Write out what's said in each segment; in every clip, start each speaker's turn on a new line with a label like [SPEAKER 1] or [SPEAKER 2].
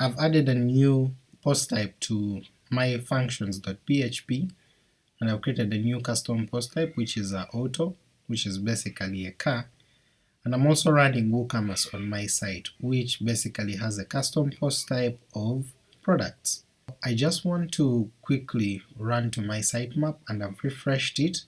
[SPEAKER 1] I've added a new post type to my functions.php and I've created a new custom post type which is a auto, which is basically a car, and I'm also running WooCommerce on my site, which basically has a custom post type of products. I just want to quickly run to my sitemap and I've refreshed it,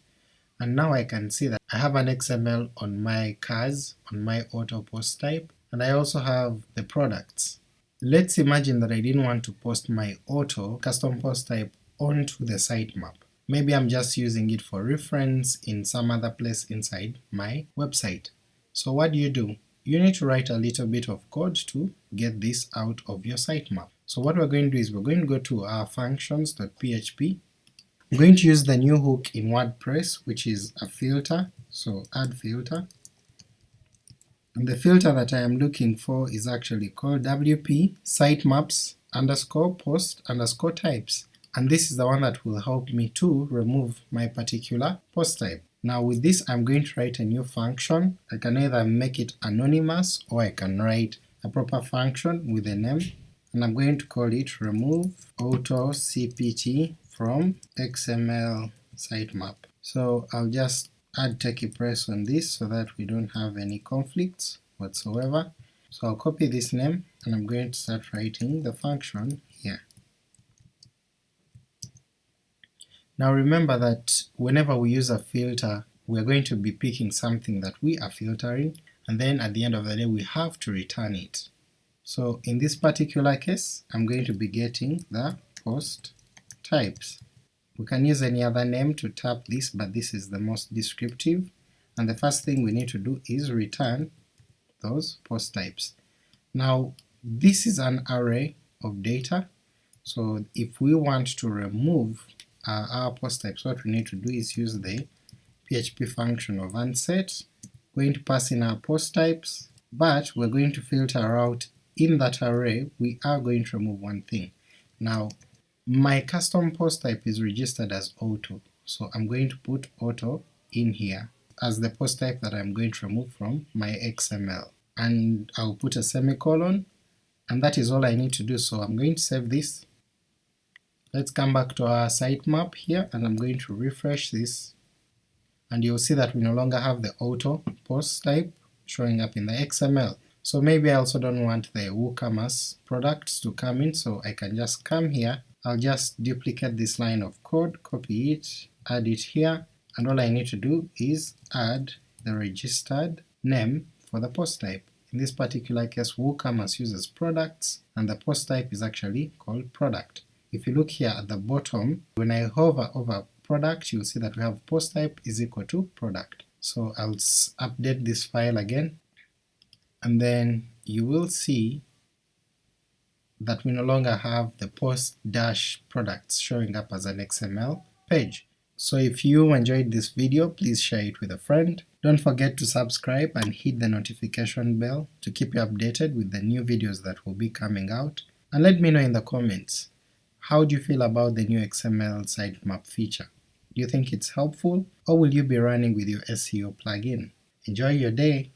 [SPEAKER 1] and now I can see that I have an XML on my cars, on my auto post type, and I also have the products. Let's imagine that I didn't want to post my auto custom post type onto the sitemap. Maybe I'm just using it for reference in some other place inside my website. So what do you do? You need to write a little bit of code to get this out of your sitemap. So what we're going to do is we're going to go to our functions.php, I'm going to use the new hook in WordPress which is a filter, so add filter, and the filter that I am looking for is actually called wp sitemaps underscore post underscore types and this is the one that will help me to remove my particular post type. Now with this I'm going to write a new function, I can either make it anonymous or I can write a proper function with a name, and I'm going to call it remove auto cpt from xml sitemap. So I'll just add TechiePress on this so that we don't have any conflicts whatsoever. So I'll copy this name and I'm going to start writing the function here. Now remember that whenever we use a filter we're going to be picking something that we are filtering, and then at the end of the day we have to return it. So in this particular case I'm going to be getting the post types. We can use any other name to tap this, but this is the most descriptive, and the first thing we need to do is return those post types. Now this is an array of data, so if we want to remove uh, our post types, what we need to do is use the PHP function of unset, going to pass in our post types, but we're going to filter out in that array we are going to remove one thing. Now my custom post type is registered as auto, so I'm going to put auto in here as the post type that I'm going to remove from my XML, and I'll put a semicolon, and that is all I need to do, so I'm going to save this. Let's come back to our sitemap here and I'm going to refresh this. And you'll see that we no longer have the auto post type showing up in the XML. So maybe I also don't want the WooCommerce products to come in, so I can just come here, I'll just duplicate this line of code, copy it, add it here, and all I need to do is add the registered name for the post type. In this particular case WooCommerce uses products, and the post type is actually called product. If you look here at the bottom, when I hover over product, you'll see that we have post type is equal to product. So I'll update this file again, and then you will see that we no longer have the post dash products showing up as an XML page. So if you enjoyed this video, please share it with a friend. Don't forget to subscribe and hit the notification bell to keep you updated with the new videos that will be coming out, and let me know in the comments how do you feel about the new XML sitemap feature? Do you think it's helpful, or will you be running with your SEO plugin? Enjoy your day!